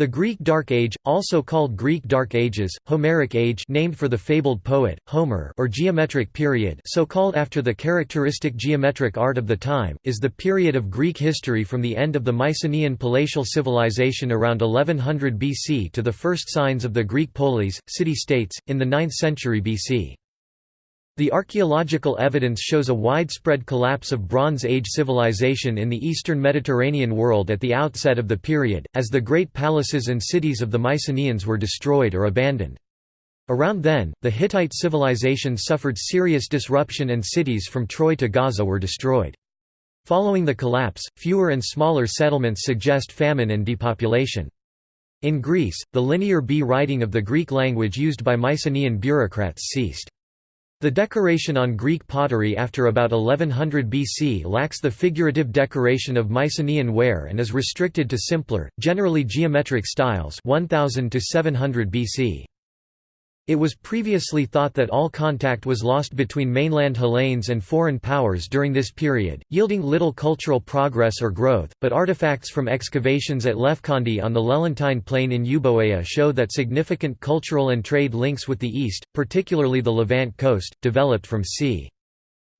The Greek Dark Age, also called Greek Dark Ages, Homeric Age named for the fabled poet, Homer or Geometric Period so called after the characteristic geometric art of the time, is the period of Greek history from the end of the Mycenaean palatial civilization around 1100 BC to the first signs of the Greek polis, city-states, in the 9th century BC. The archaeological evidence shows a widespread collapse of Bronze Age civilization in the eastern Mediterranean world at the outset of the period, as the great palaces and cities of the Mycenaeans were destroyed or abandoned. Around then, the Hittite civilization suffered serious disruption and cities from Troy to Gaza were destroyed. Following the collapse, fewer and smaller settlements suggest famine and depopulation. In Greece, the linear B writing of the Greek language used by Mycenaean bureaucrats ceased. The decoration on Greek pottery after about 1100 BC lacks the figurative decoration of Mycenaean ware and is restricted to simpler, generally geometric styles 1000 to 700 BC. It was previously thought that all contact was lost between mainland Hellenes and foreign powers during this period, yielding little cultural progress or growth, but artifacts from excavations at Lefkandi on the Lelantine Plain in Euboea show that significant cultural and trade links with the East, particularly the Levant coast, developed from c.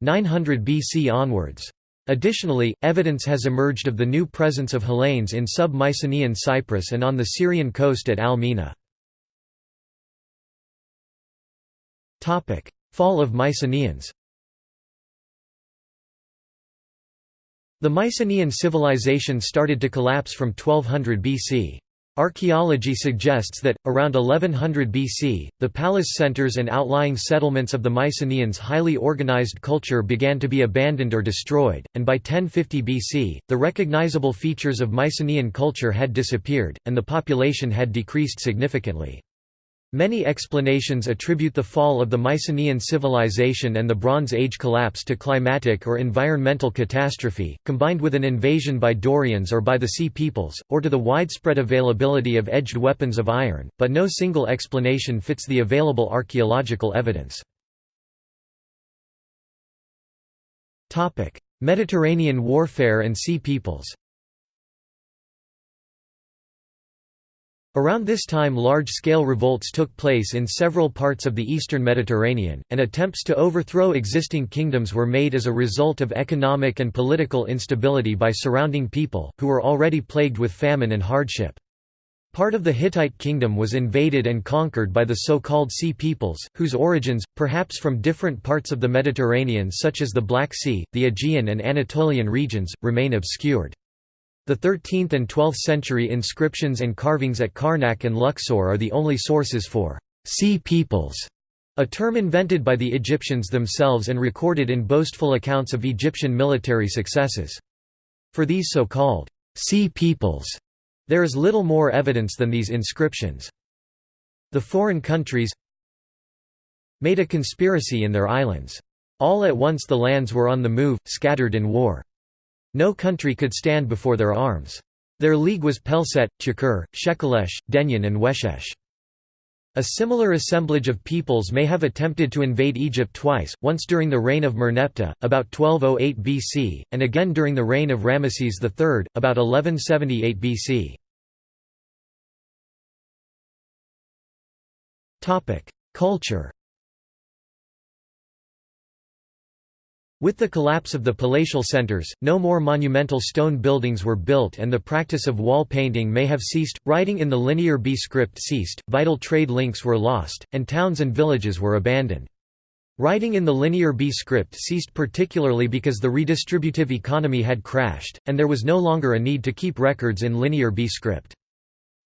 900 BC onwards. Additionally, evidence has emerged of the new presence of Hellenes in sub-Mycenaean Cyprus and on the Syrian coast at Al-Mina. Fall of Mycenaeans The Mycenaean civilization started to collapse from 1200 BC. Archaeology suggests that, around 1100 BC, the palace centers and outlying settlements of the Mycenaeans' highly organized culture began to be abandoned or destroyed, and by 1050 BC, the recognizable features of Mycenaean culture had disappeared, and the population had decreased significantly. Many explanations attribute the fall of the Mycenaean civilization and the Bronze Age collapse to climatic or environmental catastrophe, combined with an invasion by Dorians or by the Sea Peoples, or to the widespread availability of edged weapons of iron, but no single explanation fits the available archaeological evidence. Mediterranean warfare and Sea Peoples Around this time large-scale revolts took place in several parts of the eastern Mediterranean, and attempts to overthrow existing kingdoms were made as a result of economic and political instability by surrounding people, who were already plagued with famine and hardship. Part of the Hittite kingdom was invaded and conquered by the so-called Sea Peoples, whose origins, perhaps from different parts of the Mediterranean such as the Black Sea, the Aegean and Anatolian regions, remain obscured. The 13th and 12th century inscriptions and carvings at Karnak and Luxor are the only sources for «sea peoples», a term invented by the Egyptians themselves and recorded in boastful accounts of Egyptian military successes. For these so-called «sea peoples», there is little more evidence than these inscriptions. The foreign countries made a conspiracy in their islands. All at once the lands were on the move, scattered in war. No country could stand before their arms. Their league was Peleset, Chakur, Shekelesh, Denyen and Weshesh. A similar assemblage of peoples may have attempted to invade Egypt twice, once during the reign of Merneptah, about 1208 BC, and again during the reign of Ramesses III, about 1178 BC. Culture With the collapse of the palatial centers, no more monumental stone buildings were built and the practice of wall painting may have ceased, writing in the Linear B script ceased, vital trade links were lost, and towns and villages were abandoned. Writing in the Linear B script ceased particularly because the redistributive economy had crashed, and there was no longer a need to keep records in Linear B script.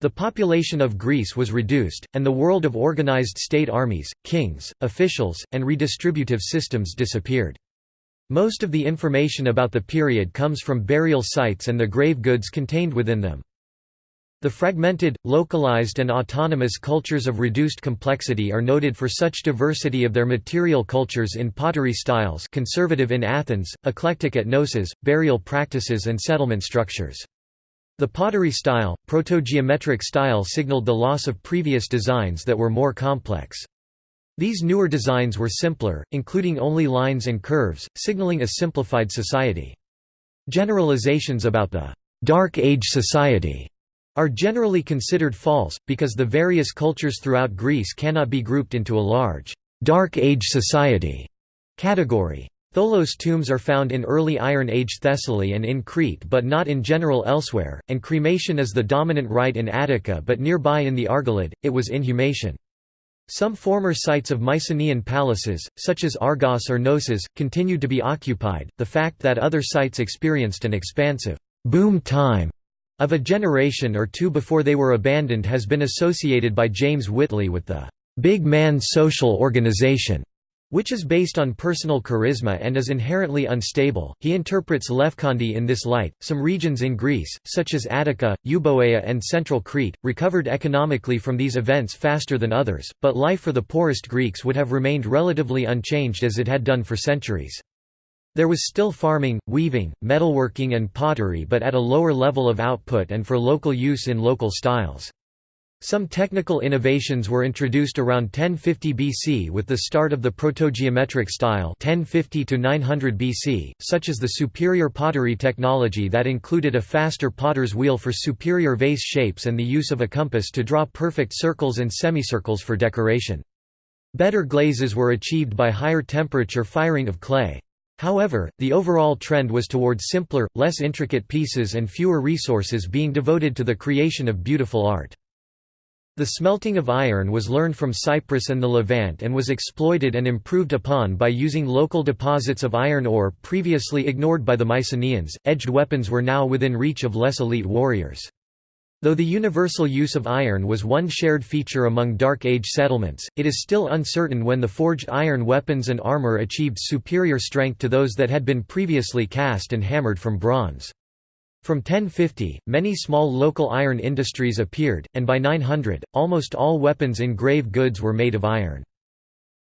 The population of Greece was reduced, and the world of organized state armies, kings, officials, and redistributive systems disappeared. Most of the information about the period comes from burial sites and the grave goods contained within them. The fragmented, localized and autonomous cultures of reduced complexity are noted for such diversity of their material cultures in pottery styles conservative in Athens, eclectic at Knossos, burial practices and settlement structures. The pottery style, proto-geometric style signaled the loss of previous designs that were more complex. These newer designs were simpler, including only lines and curves, signaling a simplified society. Generalizations about the «Dark Age society» are generally considered false, because the various cultures throughout Greece cannot be grouped into a large, Dark Age society category. Tholos tombs are found in early Iron Age Thessaly and in Crete but not in general elsewhere, and cremation is the dominant rite in Attica but nearby in the Argolid, it was inhumation. Some former sites of Mycenaean palaces, such as Argos or Knossos, continued to be occupied. The fact that other sites experienced an expansive boom time of a generation or two before they were abandoned has been associated by James Whitley with the big man social organization which is based on personal charisma and is inherently unstable. He interprets Lefkandi in this light. Some regions in Greece, such as Attica, Euboea, and central Crete, recovered economically from these events faster than others, but life for the poorest Greeks would have remained relatively unchanged as it had done for centuries. There was still farming, weaving, metalworking, and pottery, but at a lower level of output and for local use in local styles. Some technical innovations were introduced around 1050 BC with the start of the protogeometric style 1050 to 900 BC, such as the superior pottery technology that included a faster potter's wheel for superior vase shapes and the use of a compass to draw perfect circles and semicircles for decoration. Better glazes were achieved by higher temperature firing of clay. However, the overall trend was toward simpler, less intricate pieces and fewer resources being devoted to the creation of beautiful art. The smelting of iron was learned from Cyprus and the Levant and was exploited and improved upon by using local deposits of iron ore previously ignored by the Mycenaeans. Edged weapons were now within reach of less elite warriors. Though the universal use of iron was one shared feature among Dark Age settlements, it is still uncertain when the forged iron weapons and armor achieved superior strength to those that had been previously cast and hammered from bronze. From 1050, many small local iron industries appeared, and by 900, almost all weapons in grave goods were made of iron.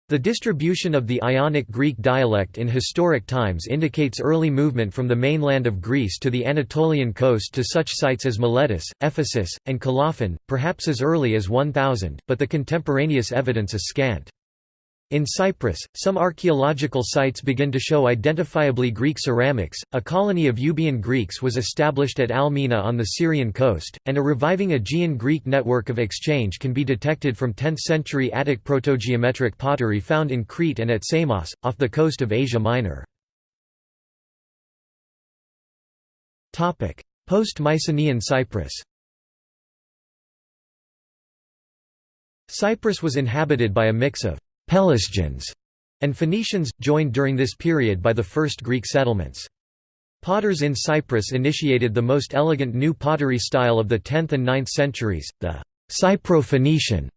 The distribution of the Ionic Greek dialect in historic times indicates early movement from the mainland of Greece to the Anatolian coast to such sites as Miletus, Ephesus, and Colophon, perhaps as early as 1000, but the contemporaneous evidence is scant. In Cyprus, some archaeological sites begin to show identifiably Greek ceramics. A colony of Euboean Greeks was established at Almina on the Syrian coast, and a reviving Aegean Greek network of exchange can be detected from 10th century Attic protogeometric pottery found in Crete and at Samos, off the coast of Asia Minor. Post Mycenaean Cyprus Cyprus was inhabited by a mix of Pelasgians and Phoenicians, joined during this period by the first Greek settlements. Potters in Cyprus initiated the most elegant new pottery style of the 10th and 9th centuries, the Cypro-Phoenician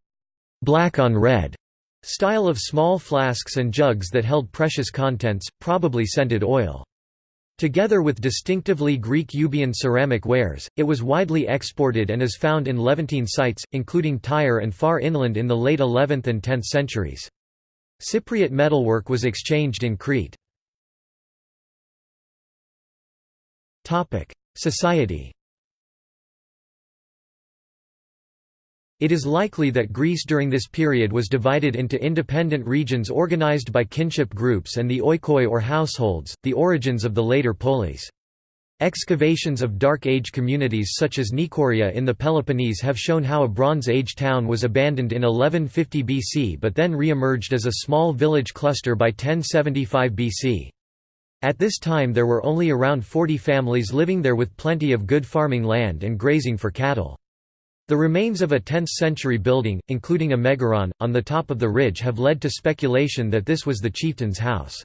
black on red style of small flasks and jugs that held precious contents, probably scented oil. Together with distinctively Greek Euboean ceramic wares, it was widely exported and is found in Levantine sites, including Tyre and far inland in the late 11th and 10th centuries. Cypriot metalwork was exchanged in Crete. Society It is likely that Greece during this period was divided into independent regions organized by kinship groups and the oikoi or households, the origins of the later polis. Excavations of Dark Age communities such as Nichoria in the Peloponnese have shown how a Bronze Age town was abandoned in 1150 BC but then re-emerged as a small village cluster by 1075 BC. At this time there were only around 40 families living there with plenty of good farming land and grazing for cattle. The remains of a 10th-century building, including a megaron, on the top of the ridge have led to speculation that this was the chieftain's house.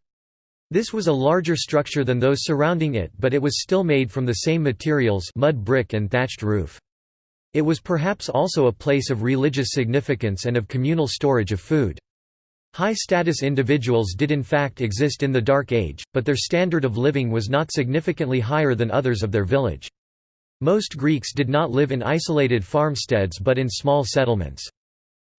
This was a larger structure than those surrounding it but it was still made from the same materials mud brick and thatched roof. It was perhaps also a place of religious significance and of communal storage of food. High-status individuals did in fact exist in the Dark Age, but their standard of living was not significantly higher than others of their village. Most Greeks did not live in isolated farmsteads but in small settlements.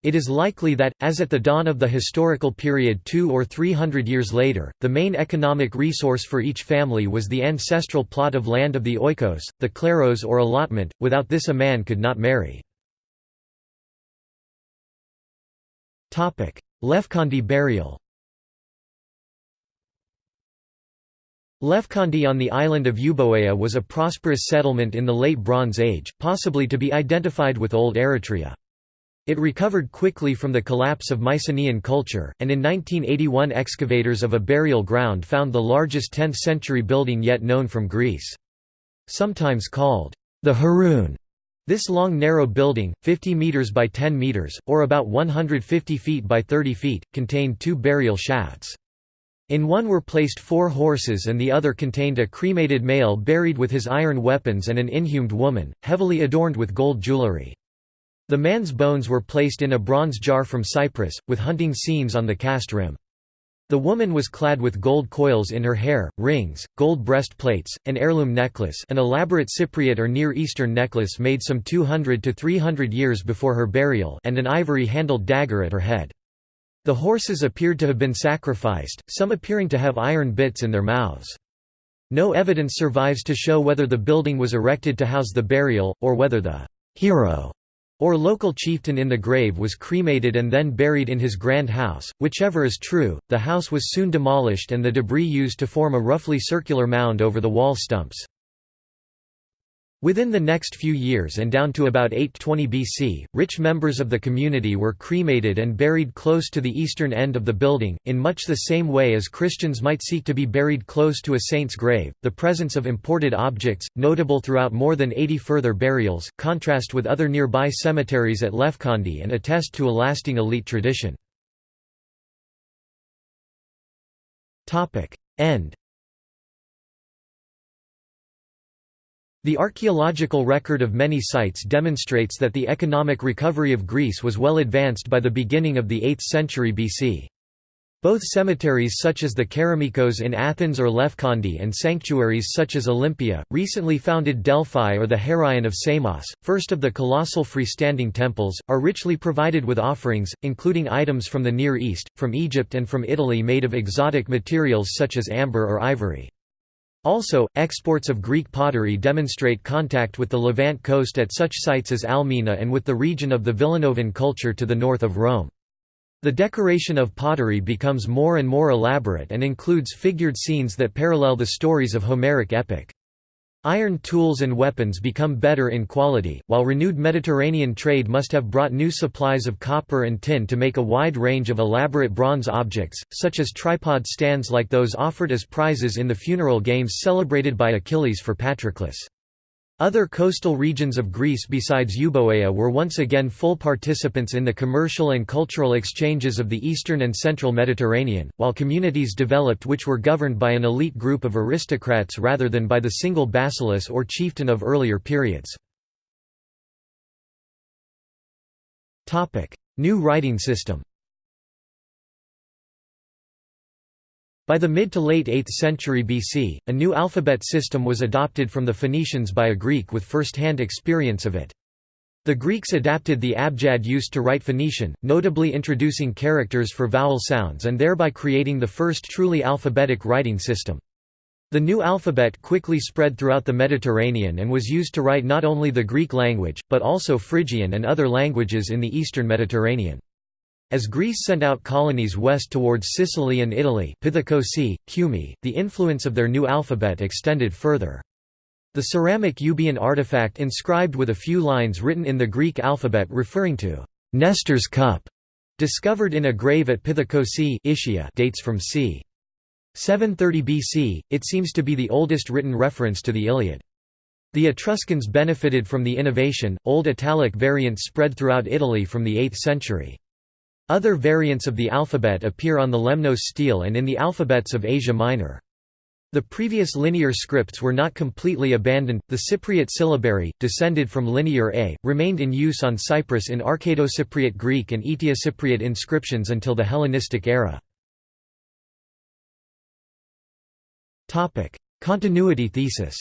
It is likely that, as at the dawn of the historical period two or three hundred years later, the main economic resource for each family was the ancestral plot of land of the oikos, the kleros or allotment, without this a man could not marry. Lefkandi burial Lefkandi on the island of Euboea was a prosperous settlement in the Late Bronze Age, possibly to be identified with Old Eretria. It recovered quickly from the collapse of Mycenaean culture, and in 1981 excavators of a burial ground found the largest 10th-century building yet known from Greece. Sometimes called the Heroon, this long narrow building, 50 metres by 10 metres, or about 150 feet by 30 feet, contained two burial shafts. In one were placed four horses and the other contained a cremated male buried with his iron weapons and an inhumed woman, heavily adorned with gold jewellery. The man's bones were placed in a bronze jar from Cyprus, with hunting scenes on the cast rim. The woman was clad with gold coils in her hair, rings, gold breastplates, an heirloom necklace an elaborate Cypriot or Near Eastern necklace made some 200 to 300 years before her burial and an ivory-handled dagger at her head. The horses appeared to have been sacrificed, some appearing to have iron bits in their mouths. No evidence survives to show whether the building was erected to house the burial, or whether the hero or local chieftain in the grave was cremated and then buried in his grand house. Whichever is true, the house was soon demolished and the debris used to form a roughly circular mound over the wall stumps. Within the next few years and down to about 820 BC, rich members of the community were cremated and buried close to the eastern end of the building, in much the same way as Christians might seek to be buried close to a saint's grave. The presence of imported objects, notable throughout more than 80 further burials, contrast with other nearby cemeteries at Lefkandi and attest to a lasting elite tradition. End The archaeological record of many sites demonstrates that the economic recovery of Greece was well advanced by the beginning of the 8th century BC. Both cemeteries such as the Kerameikos in Athens or Lefkandi and sanctuaries such as Olympia, recently founded Delphi or the Heraion of Samos, first of the colossal freestanding temples, are richly provided with offerings, including items from the Near East, from Egypt and from Italy made of exotic materials such as amber or ivory. Also, exports of Greek pottery demonstrate contact with the Levant coast at such sites as Almina and with the region of the Villanovan culture to the north of Rome. The decoration of pottery becomes more and more elaborate and includes figured scenes that parallel the stories of Homeric epic. Iron tools and weapons become better in quality, while renewed Mediterranean trade must have brought new supplies of copper and tin to make a wide range of elaborate bronze objects, such as tripod stands like those offered as prizes in the funeral games celebrated by Achilles for Patroclus. Other coastal regions of Greece besides Euboea were once again full participants in the commercial and cultural exchanges of the eastern and central Mediterranean, while communities developed which were governed by an elite group of aristocrats rather than by the single basileus or chieftain of earlier periods. New writing system By the mid to late 8th century BC, a new alphabet system was adopted from the Phoenicians by a Greek with first-hand experience of it. The Greeks adapted the abjad used to write Phoenician, notably introducing characters for vowel sounds and thereby creating the first truly alphabetic writing system. The new alphabet quickly spread throughout the Mediterranean and was used to write not only the Greek language, but also Phrygian and other languages in the eastern Mediterranean. As Greece sent out colonies west towards Sicily and Italy the influence of their new alphabet extended further. The ceramic Euboean artifact inscribed with a few lines written in the Greek alphabet referring to Nestor's cup, discovered in a grave at Pithekoussai dates from c. 730 BC, it seems to be the oldest written reference to the Iliad. The Etruscans benefited from the innovation, Old Italic variants spread throughout Italy from the 8th century. Other variants of the alphabet appear on the Lemnos stele and in the alphabets of Asia Minor. The previous linear scripts were not completely abandoned. The Cypriot syllabary, descended from Linear A, remained in use on Cyprus in Arcado-Cypriot Greek and Eteo-Cypriot inscriptions until the Hellenistic era. Topic: Continuity thesis.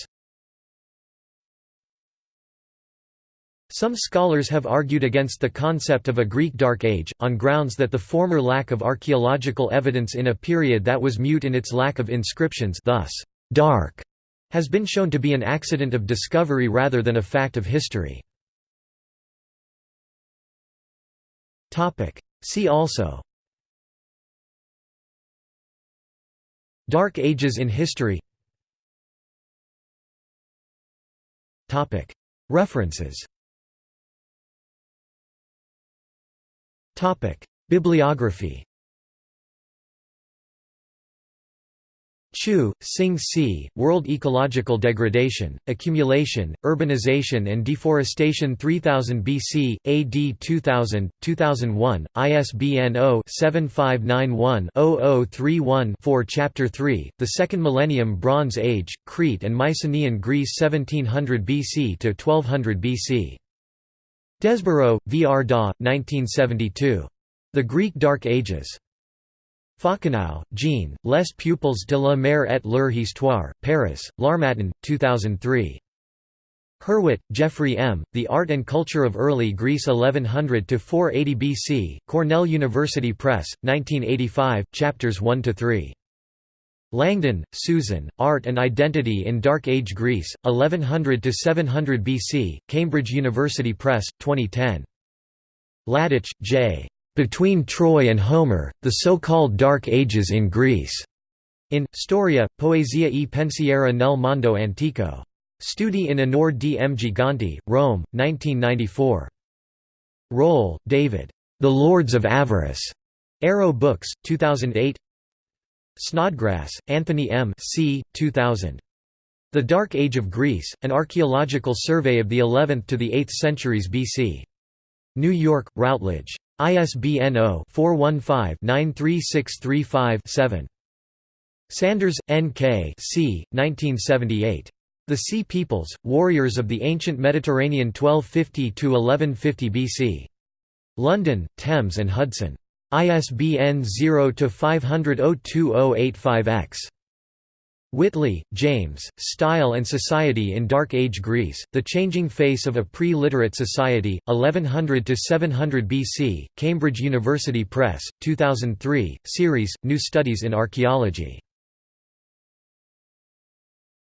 Some scholars have argued against the concept of a Greek Dark Age, on grounds that the former lack of archaeological evidence in a period that was mute in its lack of inscriptions thus, dark, has been shown to be an accident of discovery rather than a fact of history. See also. Dark Ages in history. References, Bibliography Chew, Sing C., World Ecological Degradation, Accumulation, Urbanization and Deforestation 3000 BC, AD 2000, 2001, ISBN 0-7591-0031-4 Chapter 3, The Second Millennium Bronze Age, Crete and Mycenaean Greece 1700 BC to 1200 BC. Desborough, V. R. Daw, 1972. The Greek Dark Ages. Faucounau, Jean, Les Peuples de la mer et leur histoire, Paris, L'Harmattan, 2003. Hurwit, Jeffrey M., The Art and Culture of Early Greece 1100–480 BC, Cornell University Press, 1985, chapters 1–3. Langdon, Susan, Art and Identity in Dark Age Greece, 1100–700 BC, Cambridge University Press, 2010. Latacz, J. Between Troy and Homer, the so-called Dark Ages in Greece. In Storia, Poesia e pensiero nel mondo antico. Studi in onore di M. Gigante, Rome, 1994. Rohl, David. The Lords of Avaris. Arrow Books, 2008 Snodgrass, Anthony M. C. 2000. The Dark Age of Greece, An Archaeological Survey of the 11th to the 8th Centuries BC. New York, Routledge. ISBN 0-415-93635-7. Sandars, N. K. C. 1978. The Sea Peoples, Warriors of the Ancient Mediterranean 1250–1150 BC. London, Thames and Hudson. ISBN 0-500-02085-X. Whitley, James, Style and Society in Dark Age Greece, The Changing Face of a Pre-Literate Society, 1100–700 BC, Cambridge University Press, 2003, series, New Studies in Archaeology.